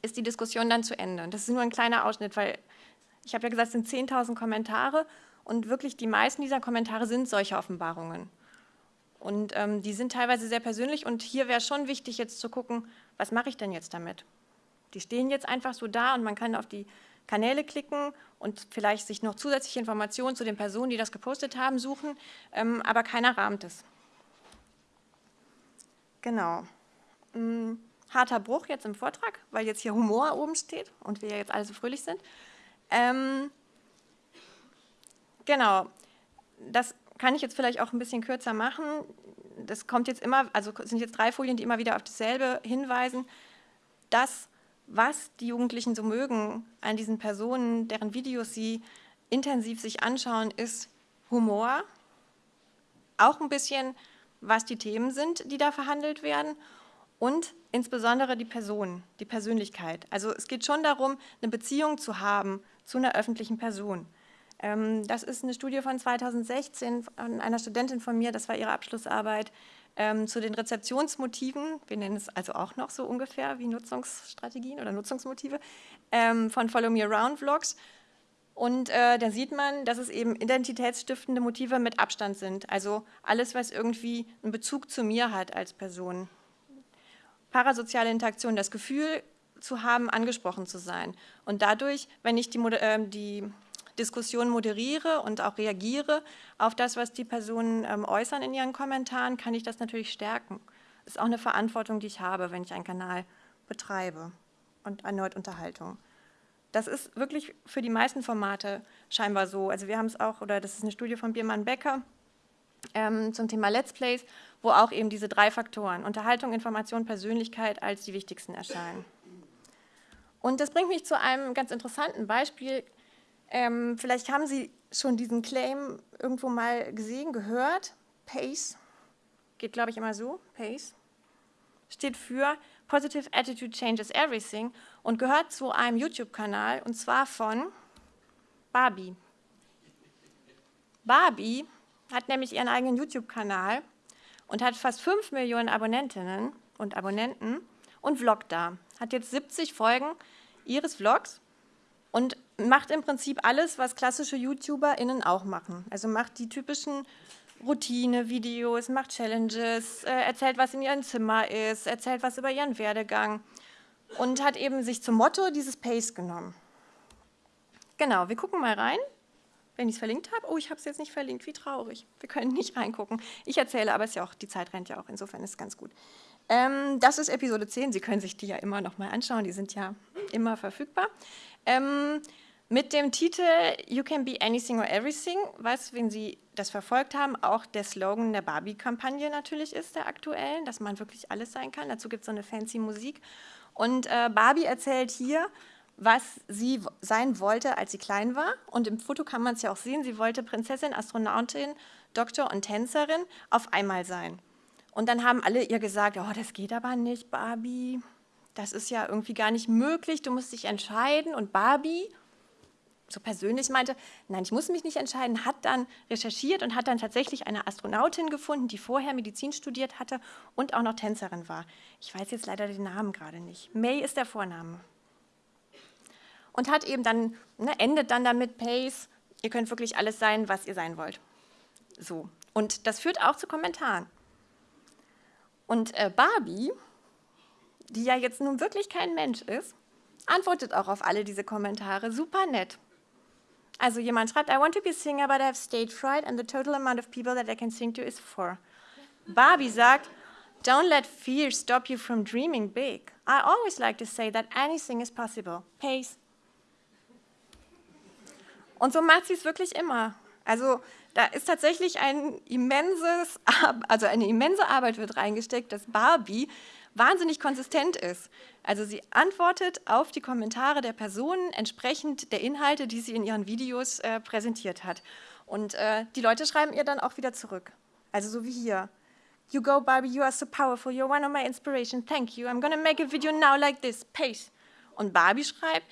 ist die Diskussion dann zu Ende. Das ist nur ein kleiner Ausschnitt, weil Ich habe ja gesagt, es sind 10.000 Kommentare und wirklich die meisten dieser Kommentare sind solche Offenbarungen. Und ähm, die sind teilweise sehr persönlich und hier wäre schon wichtig jetzt zu gucken, was mache ich denn jetzt damit? Die stehen jetzt einfach so da und man kann auf die Kanäle klicken und vielleicht sich noch zusätzliche Informationen zu den Personen, die das gepostet haben, suchen, ähm, aber keiner rahmt es. Genau. Hm, harter Bruch jetzt im Vortrag, weil jetzt hier Humor oben steht und wir jetzt alle so fröhlich sind. Ähm, genau, das kann ich jetzt vielleicht auch ein bisschen kürzer machen. Das kommt jetzt immer, also sind jetzt drei Folien, die immer wieder auf dasselbe hinweisen. Das, was die Jugendlichen so mögen an diesen Personen, deren Videos sie intensiv sich anschauen, ist Humor, auch ein bisschen, was die Themen sind, die da verhandelt werden und insbesondere die Person, die Persönlichkeit. Also es geht schon darum, eine Beziehung zu haben zu einer öffentlichen Person. Ähm, das ist eine Studie von 2016 von einer Studentin von mir, das war ihre Abschlussarbeit, ähm, zu den Rezeptionsmotiven, wir nennen es also auch noch so ungefähr wie Nutzungsstrategien oder Nutzungsmotive, ähm, von Follow Me Around Vlogs. Und äh, da sieht man, dass es eben identitätsstiftende Motive mit Abstand sind. Also alles, was irgendwie einen Bezug zu mir hat als Person. Parasoziale Interaktion, das Gefühl zu haben, angesprochen zu sein. Und dadurch, wenn ich die, äh, die Diskussion moderiere und auch reagiere auf das, was die Personen ähm, äußern in ihren Kommentaren, kann ich das natürlich stärken. Das ist auch eine Verantwortung, die ich habe, wenn ich einen Kanal betreibe und erneut Unterhaltung. Das ist wirklich für die meisten Formate scheinbar so. Also wir haben es auch, oder das ist eine Studie von Biermann Becker ähm, zum Thema Let's Plays, wo auch eben diese drei Faktoren, Unterhaltung, Information, Persönlichkeit, als die wichtigsten erscheinen. Und das bringt mich zu einem ganz interessanten Beispiel, ähm, vielleicht haben Sie schon diesen Claim irgendwo mal gesehen, gehört. PACE, geht glaube ich immer so, PACE, steht für Positive Attitude Changes Everything und gehört zu einem YouTube-Kanal und zwar von Barbie. Barbie hat nämlich ihren eigenen YouTube-Kanal und hat fast 5 Millionen Abonnentinnen und Abonnenten und vloggt da. Hat jetzt 70 Folgen ihres Vlogs und macht im Prinzip alles, was klassische YouTuberInnen auch machen. Also macht die typischen Routine-Videos, macht Challenges, äh, erzählt, was in ihrem Zimmer ist, erzählt was über ihren Werdegang und hat eben sich zum Motto dieses Pace genommen. Genau, wir gucken mal rein, wenn ich es verlinkt habe. Oh, ich habe es jetzt nicht verlinkt, wie traurig. Wir können nicht reingucken. Ich erzähle, aber es ja auch, die Zeit rennt ja auch, insofern ist es ganz gut. Ähm, das ist Episode 10, Sie können sich die ja immer noch mal anschauen, die sind ja immer verfügbar. Ähm, mit dem Titel You can be anything or everything, was, wenn Sie das verfolgt haben, auch der Slogan der Barbie-Kampagne natürlich ist, der aktuellen, dass man wirklich alles sein kann. Dazu gibt es so eine fancy Musik. Und äh, Barbie erzählt hier, was sie sein wollte, als sie klein war. Und im Foto kann man es ja auch sehen, sie wollte Prinzessin, Astronautin, Doktor und Tänzerin auf einmal sein. Und dann haben alle ihr gesagt, oh, das geht aber nicht, Barbie, das ist ja irgendwie gar nicht möglich, du musst dich entscheiden. Und Barbie, so persönlich meinte, nein, ich muss mich nicht entscheiden, hat dann recherchiert und hat dann tatsächlich eine Astronautin gefunden, die vorher Medizin studiert hatte und auch noch Tänzerin war. Ich weiß jetzt leider den Namen gerade nicht. May ist der Vorname. Und hat eben dann, ne, endet dann damit Pace, ihr könnt wirklich alles sein, was ihr sein wollt. So. Und das führt auch zu Kommentaren. Und äh, Barbie die ja jetzt nun wirklich kein Mensch ist, antwortet auch auf alle diese Kommentare super nett. Also jemand schreibt, I want to be a singer, but I have stage fright and the total amount of people that I can sing to is four. Barbie sagt, don't let fear stop you from dreaming big. I always like to say that anything is possible. Pace. Und so macht sie es wirklich immer. Also da ist tatsächlich ein immenses, also eine immense Arbeit wird reingesteckt, dass Barbie wahnsinnig konsistent ist. Also sie antwortet auf die Kommentare der Personen entsprechend der Inhalte, die sie in ihren Videos äh, präsentiert hat. Und äh, die Leute schreiben ihr dann auch wieder zurück. Also so wie hier. You go, Barbie, you are so powerful, you're one of my inspiration, thank you. I'm gonna make a video now like this, pace. Und Barbie schreibt,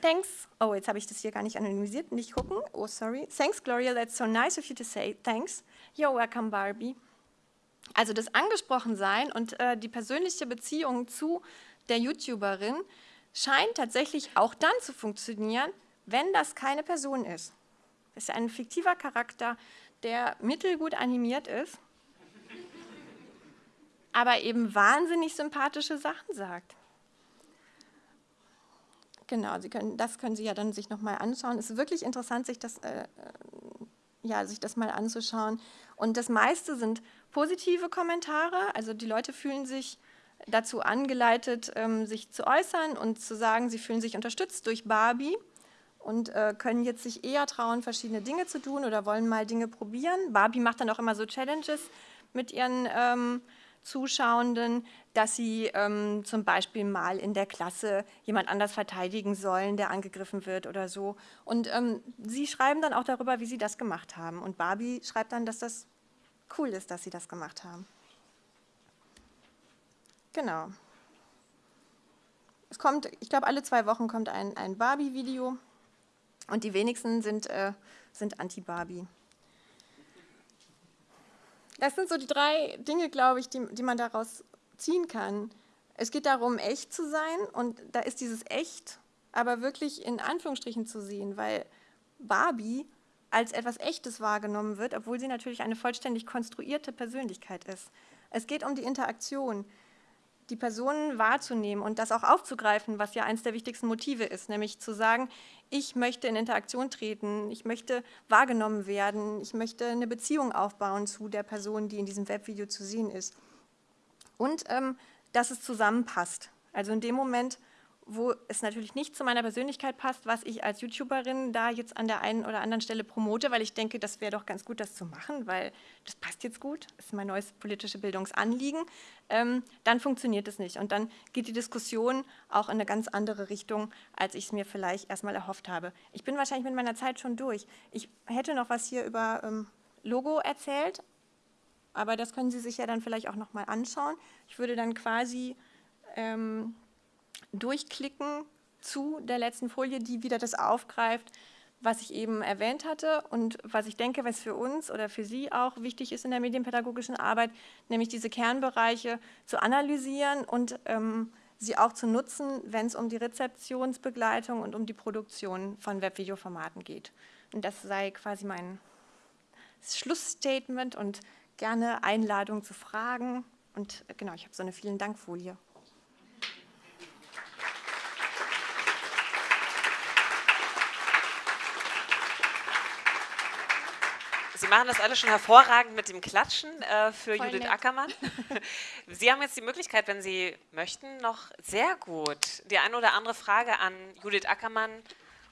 thanks, oh, jetzt habe ich das hier gar nicht anonymisiert, nicht gucken, oh, sorry. Thanks, Gloria, that's so nice of you to say, thanks. You're welcome, Barbie. Also das Angesprochensein und äh, die persönliche Beziehung zu der YouTuberin scheint tatsächlich auch dann zu funktionieren, wenn das keine Person ist, ist ein fiktiver Charakter, der mittelgut animiert ist, aber eben wahnsinnig sympathische Sachen sagt. Genau, Sie können, das können Sie ja dann sich nochmal anschauen. Es ist wirklich interessant, sich das, äh, ja, sich das mal anzuschauen. Und das meiste sind positive Kommentare, also die Leute fühlen sich dazu angeleitet, ähm, sich zu äußern und zu sagen, sie fühlen sich unterstützt durch Barbie und äh, können jetzt sich eher trauen, verschiedene Dinge zu tun oder wollen mal Dinge probieren. Barbie macht dann auch immer so Challenges mit ihren ähm, Zuschauenden, dass sie ähm, zum Beispiel mal in der Klasse jemand anders verteidigen sollen, der angegriffen wird oder so. Und ähm, sie schreiben dann auch darüber, wie sie das gemacht haben. Und Barbie schreibt dann, dass das cool ist, dass sie das gemacht haben. Genau. Es kommt, ich glaube, alle zwei Wochen kommt ein, ein Barbie-Video und die wenigsten sind, äh, sind Anti-Barbie. Das sind so die drei Dinge, glaube ich, die, die man daraus ziehen kann. Es geht darum, echt zu sein und da ist dieses echt aber wirklich in Anführungsstrichen zu sehen, weil Barbie als etwas Echtes wahrgenommen wird, obwohl sie natürlich eine vollständig konstruierte Persönlichkeit ist. Es geht um die Interaktion die Personen wahrzunehmen und das auch aufzugreifen, was ja eines der wichtigsten Motive ist, nämlich zu sagen, ich möchte in Interaktion treten, ich möchte wahrgenommen werden, ich möchte eine Beziehung aufbauen zu der Person, die in diesem Webvideo zu sehen ist. Und ähm, dass es zusammenpasst. Also in dem Moment, wo es natürlich nicht zu meiner Persönlichkeit passt, was ich als YouTuberin da jetzt an der einen oder anderen Stelle promote, weil ich denke, das wäre doch ganz gut, das zu machen, weil das passt jetzt gut, das ist mein neues politische Bildungsanliegen, ähm, dann funktioniert es nicht. Und dann geht die Diskussion auch in eine ganz andere Richtung, als ich es mir vielleicht erstmal erhofft habe. Ich bin wahrscheinlich mit meiner Zeit schon durch. Ich hätte noch was hier über ähm, Logo erzählt, aber das können Sie sich ja dann vielleicht auch noch mal anschauen. Ich würde dann quasi... Ähm, durchklicken zu der letzten Folie, die wieder das aufgreift, was ich eben erwähnt hatte und was ich denke, was für uns oder für Sie auch wichtig ist in der medienpädagogischen Arbeit, nämlich diese Kernbereiche zu analysieren und ähm, sie auch zu nutzen, wenn es um die Rezeptionsbegleitung und um die Produktion von Webvideoformaten geht. Und das sei quasi mein Schlussstatement und gerne Einladung zu Fragen. Und genau, ich habe so eine vielen Dank Folie. Sie machen das alles schon hervorragend mit dem Klatschen äh, für Voll Judith nett. Ackermann. (laughs) Sie haben jetzt die Möglichkeit, wenn Sie möchten, noch sehr gut die eine oder andere Frage an Judith Ackermann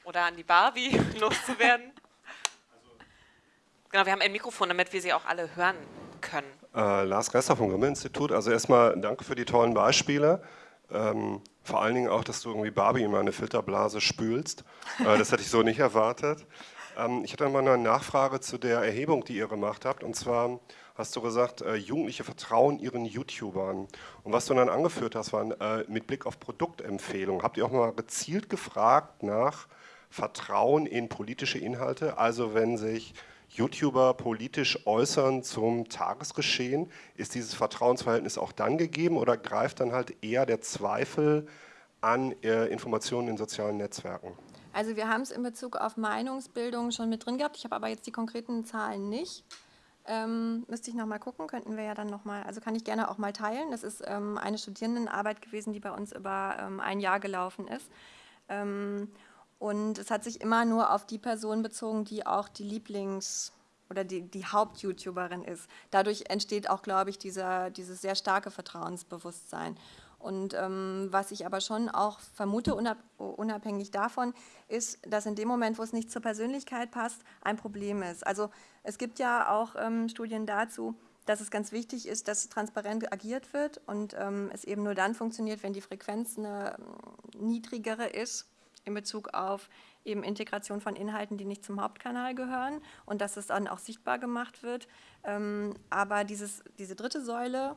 oder an die Barbie (laughs) loszuwerden. Genau, wir haben ein Mikrofon, damit wir Sie auch alle hören können. Äh, Lars Geister vom Grimme-Institut. Also erstmal danke für die tollen Beispiele. Ähm, vor allen Dingen auch, dass du irgendwie Barbie in meine Filterblase spülst. Äh, das hätte ich so nicht erwartet. Ähm, ich hatte mal eine Nachfrage zu der Erhebung, die ihr gemacht habt. Und zwar hast du gesagt, äh, Jugendliche vertrauen ihren YouTubern. Und was du dann angeführt hast, waren äh, mit Blick auf Produktempfehlungen. Habt ihr auch mal gezielt gefragt nach Vertrauen in politische Inhalte? Also wenn sich YouTuber politisch äußern zum Tagesgeschehen, ist dieses Vertrauensverhältnis auch dann gegeben oder greift dann halt eher der Zweifel an äh, Informationen in sozialen Netzwerken? Also wir haben es in Bezug auf Meinungsbildung schon mit drin gehabt. Ich habe aber jetzt die konkreten Zahlen nicht. Ähm, müsste ich nochmal gucken, könnten wir ja dann nochmal, also kann ich gerne auch mal teilen. Das ist ähm, eine Studierendenarbeit gewesen, die bei uns über ähm, ein Jahr gelaufen ist. Ähm, und es hat sich immer nur auf die Person bezogen, die auch die Lieblings- oder die, die Haupt-YouTuberin ist. Dadurch entsteht auch, glaube ich, dieser, dieses sehr starke Vertrauensbewusstsein. Und ähm, was ich aber schon auch vermute, unab unabhängig davon, ist, dass in dem Moment, wo es nicht zur Persönlichkeit passt, ein Problem ist. Also es gibt ja auch ähm, Studien dazu, dass es ganz wichtig ist, dass transparent agiert wird und ähm, es eben nur dann funktioniert, wenn die Frequenz eine ähm, niedrigere ist in Bezug auf eben Integration von Inhalten, die nicht zum Hauptkanal gehören und dass es dann auch sichtbar gemacht wird. Ähm, aber dieses, diese dritte Säule,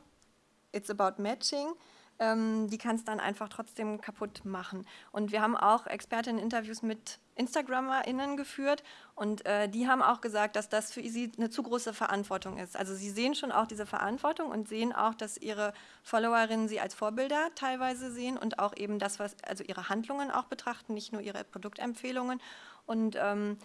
It's about Matching, ähm, die kann es dann einfach trotzdem kaputt machen. Und wir haben auch Expertinnen-Interviews mit InstagrammerInnen geführt und äh, die haben auch gesagt, dass das für sie eine zu große Verantwortung ist. Also sie sehen schon auch diese Verantwortung und sehen auch, dass ihre Followerinnen sie als Vorbilder teilweise sehen und auch eben das, was, also ihre Handlungen auch betrachten, nicht nur ihre Produktempfehlungen. Und ähm,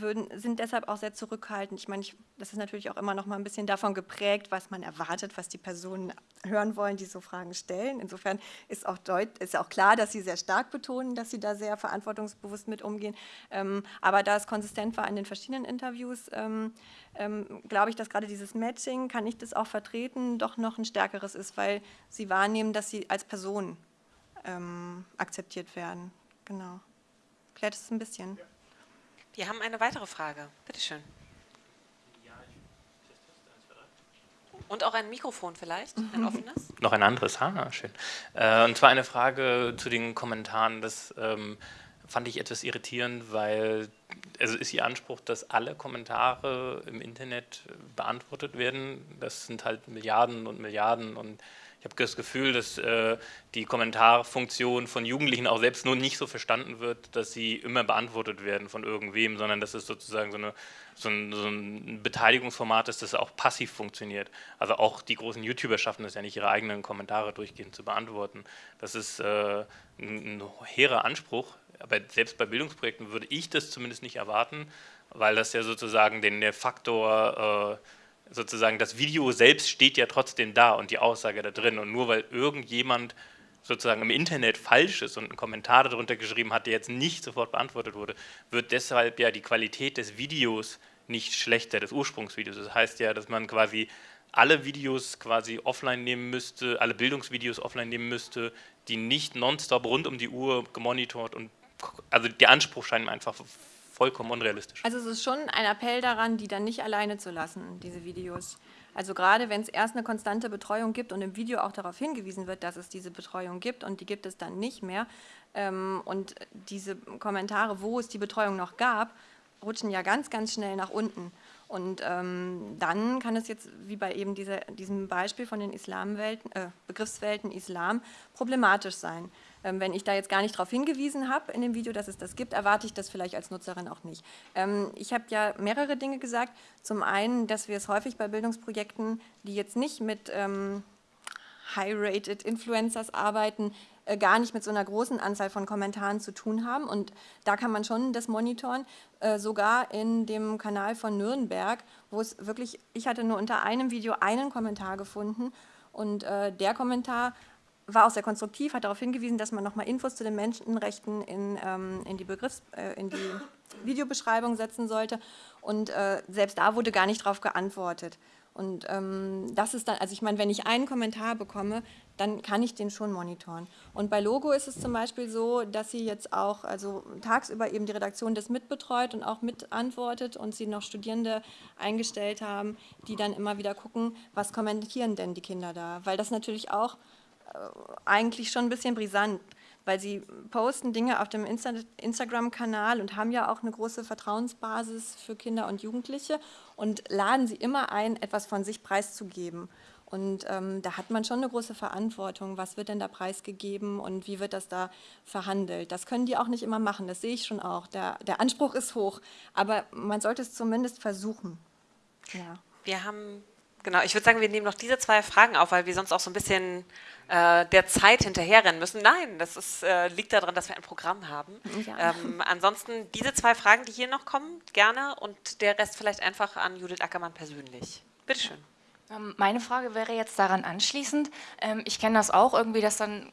würden, sind deshalb auch sehr zurückhaltend. Ich meine, ich, das ist natürlich auch immer noch mal ein bisschen davon geprägt, was man erwartet, was die Personen hören wollen, die so Fragen stellen. Insofern ist auch, deut, ist auch klar, dass sie sehr stark betonen, dass sie da sehr verantwortungsbewusst mit umgehen. Ähm, aber da es konsistent war in den verschiedenen Interviews, ähm, ähm, glaube ich, dass gerade dieses Matching, kann ich das auch vertreten, doch noch ein stärkeres ist, weil sie wahrnehmen, dass sie als Person ähm, akzeptiert werden. Genau. Klärt es ein bisschen. Ja. Wir haben eine weitere Frage. Bitte schön. Und auch ein Mikrofon vielleicht, ein mhm. offenes? Noch ein anderes, ha, schön. Äh, und zwar eine Frage zu den Kommentaren. Das ähm, fand ich etwas irritierend, weil also ist Ihr Anspruch, dass alle Kommentare im Internet beantwortet werden. Das sind halt Milliarden und Milliarden und ich habe das Gefühl, dass äh, die Kommentarfunktion von Jugendlichen auch selbst nur nicht so verstanden wird, dass sie immer beantwortet werden von irgendwem, sondern dass es sozusagen so, eine, so, ein, so ein, Beteiligungsformat ist, das auch passiv funktioniert. Also auch die großen YouTuber schaffen es ja nicht, ihre eigenen Kommentare durchgehend zu beantworten. Das ist äh, ein, ein hehrer Anspruch, aber selbst bei Bildungsprojekten würde ich das zumindest nicht erwarten, weil das ja sozusagen den Faktor... Äh, sozusagen das Video selbst steht ja trotzdem da und die Aussage da drin. Und nur weil irgendjemand sozusagen im Internet falsch ist und einen Kommentar darunter geschrieben hat, der jetzt nicht sofort beantwortet wurde, wird deshalb ja die Qualität des Videos nicht schlechter, des Ursprungsvideos. Das heißt ja, dass man quasi alle Videos quasi offline nehmen müsste, alle Bildungsvideos offline nehmen müsste, die nicht nonstop rund um die Uhr gemonitort und also der Anspruch scheint mir einfach vollkommen unrealistisch. Also es ist schon ein Appell daran, die dann nicht alleine zu lassen, diese Videos. Also gerade wenn es erst eine konstante Betreuung gibt und im Video auch darauf hingewiesen wird, dass es diese Betreuung gibt und die gibt es dann nicht mehr ähm, und diese Kommentare, wo es die Betreuung noch gab, rutschen ja ganz, ganz schnell nach unten. Und ähm, dann kann es jetzt, wie bei eben dieser, diesem Beispiel von den Islamwelten, äh, Begriffswelten Islam, problematisch sein. Ähm, wenn ich da jetzt gar nicht darauf hingewiesen habe in dem Video, dass es das gibt, erwarte ich das vielleicht als Nutzerin auch nicht. Ähm, ich habe ja mehrere Dinge gesagt. Zum einen, dass wir es häufig bei Bildungsprojekten, die jetzt nicht mit ähm, High-Rated Influencers arbeiten, äh, gar nicht mit so einer großen Anzahl von Kommentaren zu tun haben. Und da kann man schon das monitoren, äh, sogar in dem Kanal von Nürnberg, wo es wirklich, ich hatte nur unter einem Video einen Kommentar gefunden und äh, der Kommentar war auch sehr konstruktiv, hat darauf hingewiesen, dass man nochmal Infos zu den Menschenrechten in, ähm, in, die, Begriffs-, äh, in die Videobeschreibung setzen sollte. Und äh, selbst da wurde gar nicht darauf geantwortet. Und ähm, das ist dann, also ich meine, wenn ich einen Kommentar bekomme, dann kann ich den schon monitoren. Und bei Logo ist es zum Beispiel so, dass sie jetzt auch, also tagsüber eben die Redaktion das mitbetreut und auch mitantwortet und sie noch Studierende eingestellt haben, die dann immer wieder gucken, was kommentieren denn die Kinder da. Weil das natürlich auch eigentlich schon ein bisschen brisant, weil sie posten Dinge auf dem Insta Instagram-Kanal und haben ja auch eine große Vertrauensbasis für Kinder und Jugendliche und laden sie immer ein, etwas von sich preiszugeben. Und ähm, da hat man schon eine große Verantwortung. Was wird denn da preisgegeben und wie wird das da verhandelt? Das können die auch nicht immer machen, das sehe ich schon auch. Der, der Anspruch ist hoch, aber man sollte es zumindest versuchen. Ja. Wir haben Genau, ich würde sagen, wir nehmen noch diese zwei Fragen auf, weil wir sonst auch so ein bisschen äh, der Zeit hinterherrennen müssen. Nein, das ist, äh, liegt daran, dass wir ein Programm haben. Ja. Ähm, ansonsten diese zwei Fragen, die hier noch kommen, gerne und der Rest vielleicht einfach an Judith Ackermann persönlich. Bitte schön. Ähm, meine Frage wäre jetzt daran anschließend. Ähm, ich kenne das auch irgendwie, dass dann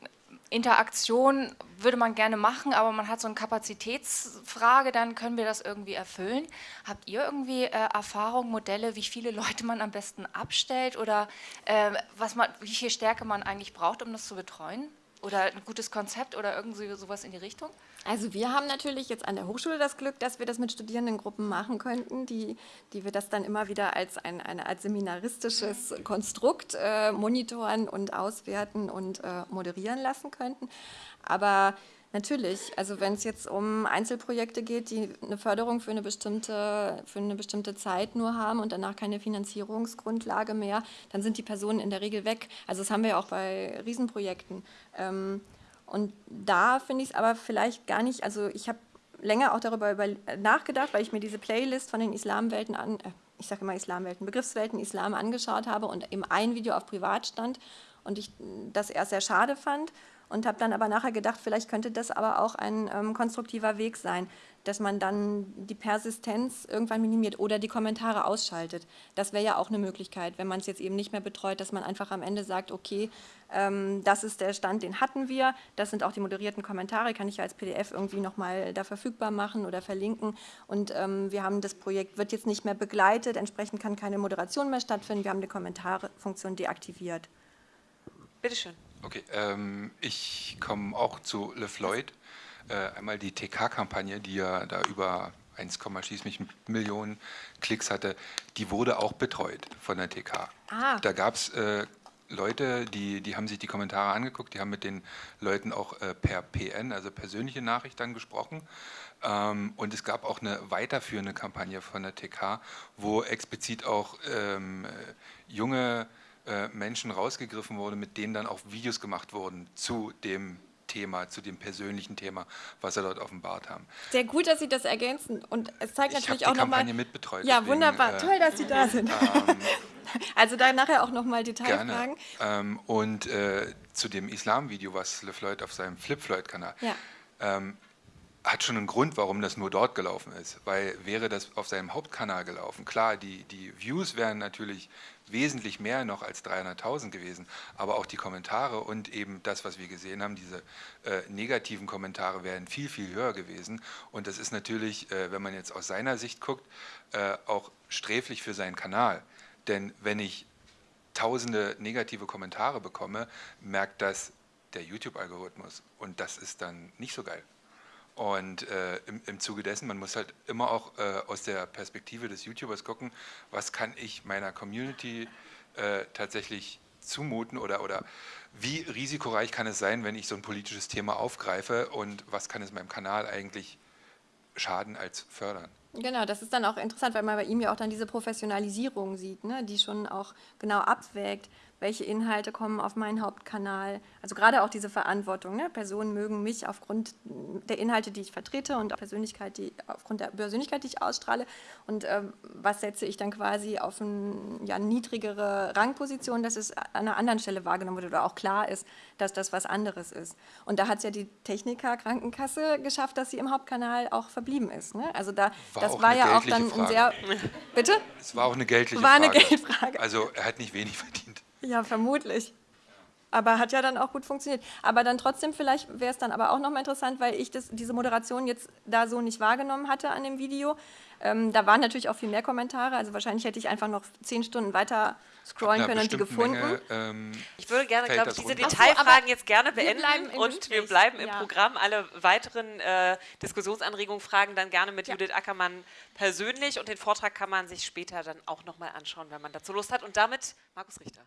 Interaktion würde man gerne machen, aber man hat so eine Kapazitätsfrage, dann können wir das irgendwie erfüllen. Habt ihr irgendwie äh, Erfahrung, Modelle, wie viele Leute man am besten abstellt oder äh, was man, wie viel Stärke man eigentlich braucht, um das zu betreuen? Oder ein gutes Konzept oder irgendwie sowas in die Richtung? Also wir haben natürlich jetzt an der Hochschule das Glück, dass wir das mit Studierendengruppen machen könnten, die, die wir das dann immer wieder als ein eine Art seminaristisches Konstrukt äh, monitoren und auswerten und äh, moderieren lassen könnten. Aber Natürlich. Also wenn es jetzt um Einzelprojekte geht, die eine Förderung für eine bestimmte, für eine bestimmte Zeit nur haben und danach keine Finanzierungsgrundlage mehr, dann sind die Personen in der Regel weg. Also das haben wir ja auch bei Riesenprojekten. Ähm, und da finde ich es aber vielleicht gar nicht, also ich habe länger auch darüber über, nachgedacht, weil ich mir diese Playlist von den Islamwelten an, äh, ich sage immer Islamwelten, Begriffswelten Islam angeschaut habe und eben ein Video auf Privat stand und ich das erst sehr schade fand und habe dann aber nachher gedacht, vielleicht könnte das aber auch ein ähm, konstruktiver Weg sein, dass man dann die Persistenz irgendwann minimiert oder die Kommentare ausschaltet. Das wäre ja auch eine Möglichkeit, wenn man es jetzt eben nicht mehr betreut, dass man einfach am Ende sagt, okay, ähm, das ist der Stand, den hatten wir, das sind auch die moderierten Kommentare, kann ich ja als PDF irgendwie nochmal da verfügbar machen oder verlinken und ähm, wir haben das Projekt, wird jetzt nicht mehr begleitet, entsprechend kann keine Moderation mehr stattfinden, wir haben die Kommentarfunktion deaktiviert. Bitteschön. Okay, ähm, ich komme auch zu Le Floyd. Äh, einmal die TK-Kampagne, die ja da über 1, schieß mich Millionen Klicks hatte, die wurde auch betreut von der TK. Ah. Da gab es äh, Leute, die, die haben sich die Kommentare angeguckt, die haben mit den Leuten auch äh, per PN, also persönliche Nachricht dann gesprochen. Ähm, und es gab auch eine weiterführende Kampagne von der TK, wo explizit auch ähm, junge äh, Menschen rausgegriffen wurde, mit denen dann auch Videos gemacht wurden zu dem Thema, zu dem persönlichen Thema, was sie dort offenbart haben. Sehr gut, dass Sie das ergänzen und es zeigt ich natürlich auch nochmal... Kampagne mitbetreut. Ja, deswegen, wunderbar, äh, toll, dass Sie da sind. Ähm, (laughs) also da nachher auch nochmal Detailfragen. Ähm, und äh, zu dem Islam-Video, was LeFloid auf seinem Flip-Floyd-Kanal... Ja. Ähm, hat schon einen Grund, warum das nur dort gelaufen ist. Weil wäre das auf seinem Hauptkanal gelaufen, klar, die, die Views wären natürlich wesentlich mehr noch als 300.000 gewesen. Aber auch die Kommentare und eben das, was wir gesehen haben, diese äh, negativen Kommentare wären viel, viel höher gewesen. Und das ist natürlich, äh, wenn man jetzt aus seiner Sicht guckt, äh, auch sträflich für seinen Kanal. Denn wenn ich tausende negative Kommentare bekomme, merkt das der YouTube-Algorithmus. Und das ist dann nicht so geil. Und äh, im, im Zuge dessen, man muss halt immer auch äh, aus der Perspektive des YouTubers gucken, was kann ich meiner Community äh, tatsächlich zumuten oder, oder wie risikoreich kann es sein, wenn ich so ein politisches Thema aufgreife und was kann es meinem Kanal eigentlich schaden als fördern. Genau, das ist dann auch interessant, weil man bei ihm ja auch dann diese Professionalisierung sieht, ne, die schon auch genau abwägt, welche Inhalte kommen auf meinen Hauptkanal. Also gerade auch diese Verantwortung. Ne? Personen mögen mich aufgrund der Inhalte, die ich vertrete und Persönlichkeit, die, aufgrund der Persönlichkeit, die ich ausstrahle. Und ähm, was setze ich dann quasi auf eine ja, niedrigere Rangposition, dass es an einer anderen Stelle wahrgenommen wird oder auch klar ist, dass das was anderes ist. Und da hat es ja die Techniker Krankenkasse geschafft, dass sie im Hauptkanal auch verblieben ist. Ne? Also da, war das war ja auch dann Frage. ein sehr... (laughs) Bitte? Es war auch eine geldliche war Frage. Eine Geldfrage. Also er hat nicht wenig verdient. Ja, vermutlich. Aber hat ja dann auch gut funktioniert. Aber dann trotzdem, vielleicht wäre es dann aber auch nochmal interessant, weil ich das, diese Moderation jetzt da so nicht wahrgenommen hatte an dem Video. Ähm, da waren natürlich auch viel mehr Kommentare, also wahrscheinlich hätte ich einfach noch zehn Stunden weiter scrollen können und die gefunden. Menge, ähm, ich würde gerne, glaube ich, diese Detailfragen so, jetzt gerne beenden und Gespräch. wir bleiben im ja. Programm. Alle weiteren äh, Diskussionsanregungen, Fragen dann gerne mit ja. Judith Ackermann persönlich und den Vortrag kann man sich später dann auch nochmal anschauen, wenn man dazu Lust hat. Und damit Markus Richter.